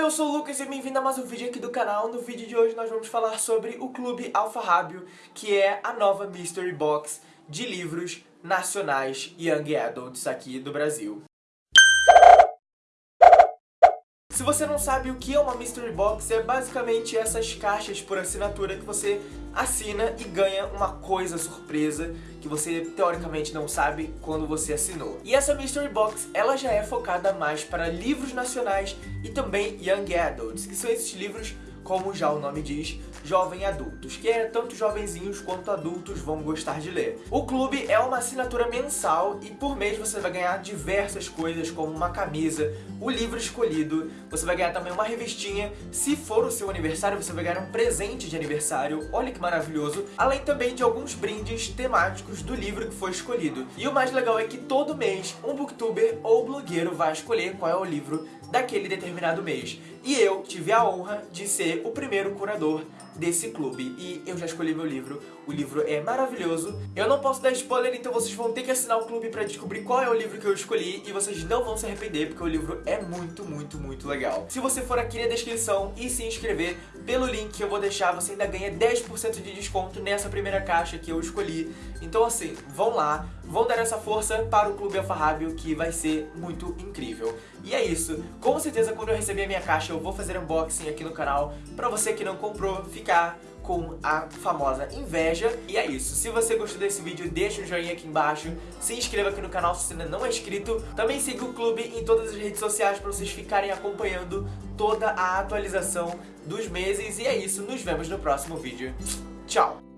Eu sou o Lucas e bem-vindo a mais um vídeo aqui do canal. No vídeo de hoje nós vamos falar sobre o Clube Alfarrábio, que é a nova Mystery Box de livros nacionais Young Adults aqui do Brasil. Se você não sabe o que é uma Mystery Box, é basicamente essas caixas por assinatura que você assina e ganha uma coisa surpresa que você teoricamente não sabe quando você assinou. E essa Mystery Box, ela já é focada mais para livros nacionais e também Young Adults, que são esses livros como já o nome diz, jovem adultos, que é tanto jovenzinhos quanto adultos vão gostar de ler. O clube é uma assinatura mensal e por mês você vai ganhar diversas coisas como uma camisa, o livro escolhido, você vai ganhar também uma revistinha, se for o seu aniversário você vai ganhar um presente de aniversário, olha que maravilhoso, além também de alguns brindes temáticos do livro que foi escolhido. E o mais legal é que todo mês um booktuber ou blogueiro vai escolher qual é o livro daquele determinado mês. E eu tive a honra de ser o primeiro curador desse clube. E eu já escolhi meu livro, o livro é maravilhoso. Eu não posso dar spoiler, então vocês vão ter que assinar o clube pra descobrir qual é o livro que eu escolhi. E vocês não vão se arrepender, porque o livro é muito, muito, muito legal. Se você for aqui na descrição e se inscrever pelo link que eu vou deixar, você ainda ganha 10% de desconto nessa primeira caixa que eu escolhi. Então assim, vão lá, vão dar essa força para o Clube Alfarrábio, que vai ser muito incrível. E é isso. Com certeza, quando eu receber a minha caixa, eu vou fazer unboxing aqui no canal. Pra você que não comprou, ficar com a famosa inveja. E é isso. Se você gostou desse vídeo, deixa um joinha aqui embaixo. Se inscreva aqui no canal se ainda não é inscrito. Também siga o clube em todas as redes sociais para vocês ficarem acompanhando toda a atualização dos meses. E é isso. Nos vemos no próximo vídeo. Tchau!